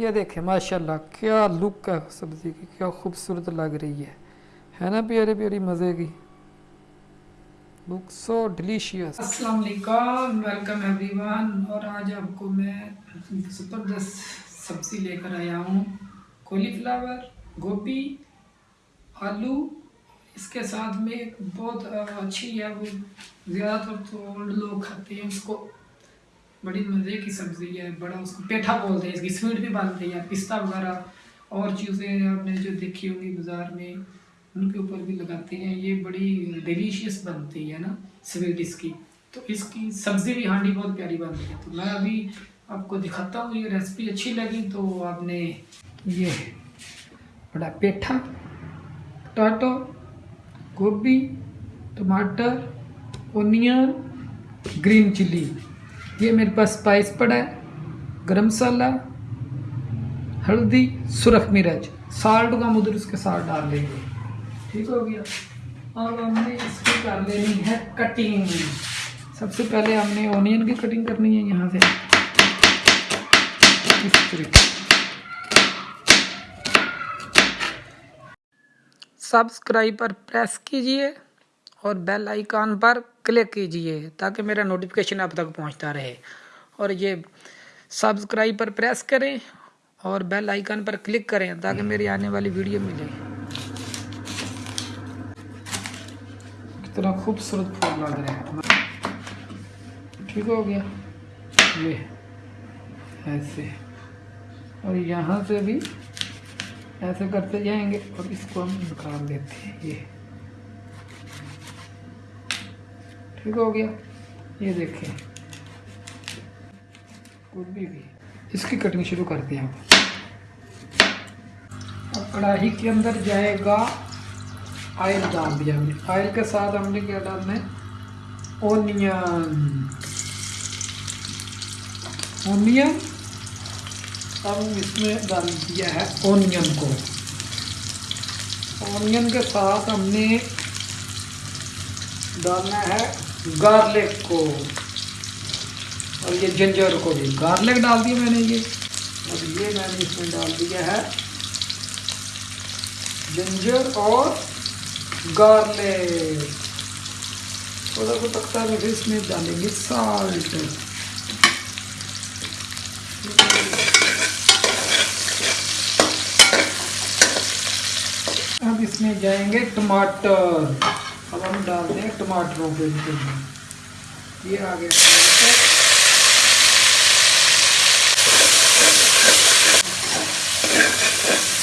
یہ دیکھیں، ماشاءاللہ، کیا لک ہے سبزی کی، کیا خوبصورت لگ رہی ہے۔ ہے نا پیاری پیاری، مزے کی۔ لک سو ڈیلیشیس السلام علیکم ویلکم ایوری ون اور آج آپ کو میں زبردست سبزی لے کر آیا ہوں۔ کولی فلاور گوبھی، آلو۔ اس کے ساتھ میں ایک بہت اچھی ہے، وہ زیادہ تر تو لوگ کھاتے ہیں، اس کو بڑی مزے کی سبزی ہے بڑا اس کو پیٹھا بولتے ہیں، اس کی سویٹ بھی بنتی ہے پستہ وغیرہ، اور چیزیں آپ نے جو دیکھی ہوں گی بازار میں، ان کے اوپر بھی لگاتے ہیں۔ یہ بڑی ڈیلیشیس بنتی ہے نا سویٹ اس کی۔ تو اس کی سبزی بھی ہانڈی بہت پیاری بنتی ہے۔ تو میں ابھی آپ کو دکھاتا ہوں، یہ ریسپی اچھی لگی تو آپ نے یہ بڑا پیٹھا، ٹاٹو، گوبھی، ٹماٹر اونین گرین چلی۔ یہ میرے پاس اسپائس پڑا ہے، گرم مسالہ، ہلدی، سرخ مرچ، سالٹ کا مدر اس کے ساتھ ڈال لیں گے۔ ٹھیک ہو گیا۔ اور ہم نے اس کی کر لینی ہے کٹنگ سب سے پہلے ہم نے اونین کی کٹنگ کرنی ہے یہاں سے۔ اس طریقے سبسکرائب پر پریس کیجیے۔ اور بیل آئیکن پر کلک کیجیے تاکہ میرا نوٹیفکیشن آپ تک پہنچتا رہے۔ اور یہ سبسکرائب پر پریس کریں اور بیل آئیکن پر کلک کریں تاکہ میری آنے والی ویڈیو ملے۔ کتنا خوبصورت پھول لگ رہے ہیں۔ ٹھیک ہو گیا۔ یہ ایسے۔ اور یہاں سے بھی ایسے کرتے جائیں گے اور اس کو ہم نکال دیتے ہیں۔ یہ۔ ٹھیک ہو گیا۔ یہ دیکھیں۔ گوبھی بھی اس کی کٹنگ شروع کرتے ہیں اب کڑاہی کے اندر جائے گا آئل ڈال دیا ہم نے۔ آئل کے ساتھ ہم نے کیا ڈالنا ہے؟ اونین۔ اونین۔ اب اس میں ڈال دیا ہے اونین کو۔ اونین کے ساتھ ہم نے ڈالنا ہے گارلک کو، اور یہ جنجر کو بھی۔ گارلک ڈال دیا میں نے یہ۔ اور یہ میں نے اس میں ڈال دیا ہے۔ جنجر اور گارلک۔ تھوڑا سا پکتا ہے، پھر اس میں ڈالیں گے سالٹ۔ اب اس میں جائیں گے ٹماٹر۔ اب ہم ڈالتے ہیں ٹماٹروں کے یہ آ گیا۔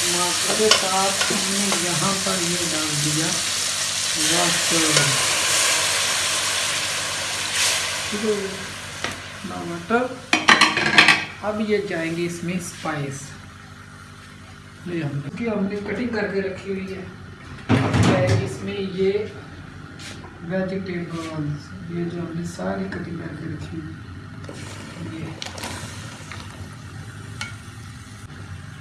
ٹماٹر کے ساتھ ہم نے یہاں پر یہ ڈال دیا ٹماٹر، اب یہ جائیں گے اس میں اسپائس ہم نے کٹنگ کر کے رکھی ہوئی ہے۔ اس میں یہ ویجیٹیبلس یہ جو ہم نے ساری کٹنگ کر کے رکھی یہ۔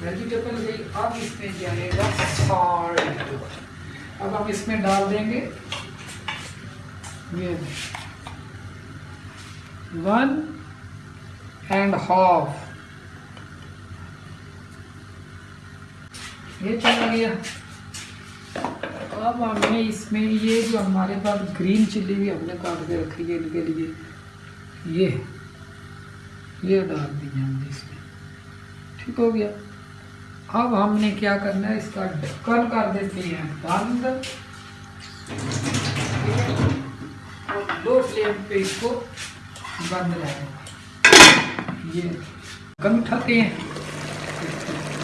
ویجیٹیبل گئی اب اس میں جائے گا سالٹ اب ہم اس میں ڈال دیں گے۔ یہ۔ ون اینڈ ہاف یہ چلا گیا۔ اب ہم نے اس میں یہ جو ہمارے پاس گرین چلی بھی ہم نے کاٹ کے رکھی ہے ان کے لیے، یہ یہ ڈال دی ہم نے اس میں۔ ٹھیک ہو گیا۔ اب ہم نے کیا کرنا ہے، اس کا ڈھکن کر دیتے ہیں بند اور دو فلیم پہ اس کو بند رہے یہ کم اٹھاتے ہیں۔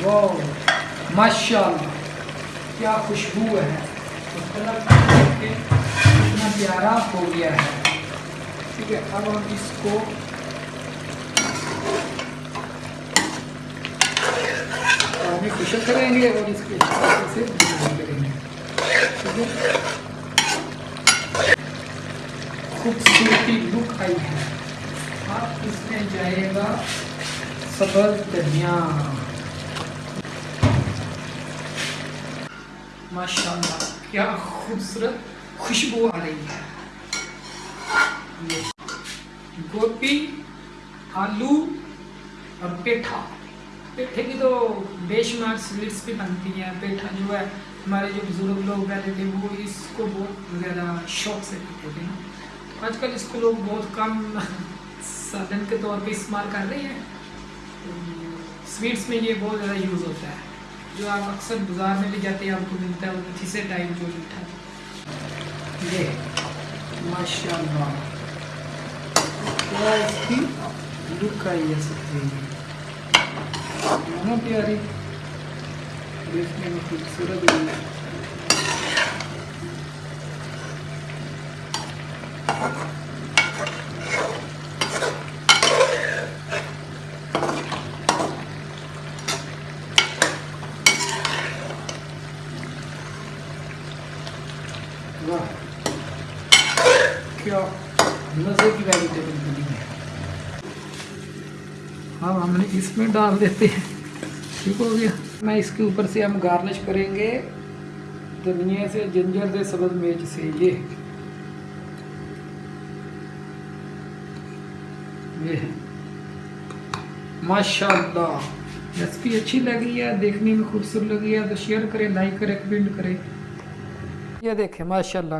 وہ ماشاء اللہ کیا خوشبو ہے۔ اس کلر کے اتنا پیارا ہو گیا ہے۔ ٹھیک ہے، اب ہم اس کو کشن کریں گے اور اس کے سے کریں گے۔ خوبصورتی لک آئی ہے۔ اب اس میں جائے گا سبز دھنیا ماشاء اللہ کیا خوبصورت خوشبو آ رہی ہے۔ گوپی آلو اور پیٹھا۔ پیٹھے کی تو بے شمار سویٹس بھی بنتی ہیں۔ پیٹھا جو ہے، ہمارے جو بزرگ لوگ رہتے تھے، وہ اس کو بہت زیادہ شوق سے پیتے تھے آج کل اس کو لوگ بہت کم سادن کے طور پہ استعمال کر رہے ہیں۔ سویٹس میں یہ بہت زیادہ یوز ہوتا ہے۔ جو آپ اکثر بازار میں بھی جاتے ہیں، آپ کو ملتا ہے، وہ کسی ٹائم جو میٹھا یہ ماشاء اللہ کیا اس کی لک آئی ہے سب چیز پیاری دیکھنے میں خوبصورت ہوئی ہے۔ اب ہاں، ہم نے اس میں ڈال دیتے ہیں۔ ٹھیک ہو گیا۔ میں اس کے اوپر سے ہم گارنش کریں گے۔ دنیا سے جنجر دے سبز میچ سے یہ۔ یہ ماشاء اللہ ریسپی اچھی لگی ہے، دیکھنے میں خوبصورت لگی ہے۔ تو شیئر کریں لائک کریں کمنٹ کریں۔ یہ دیکھیں ماشاءاللہ۔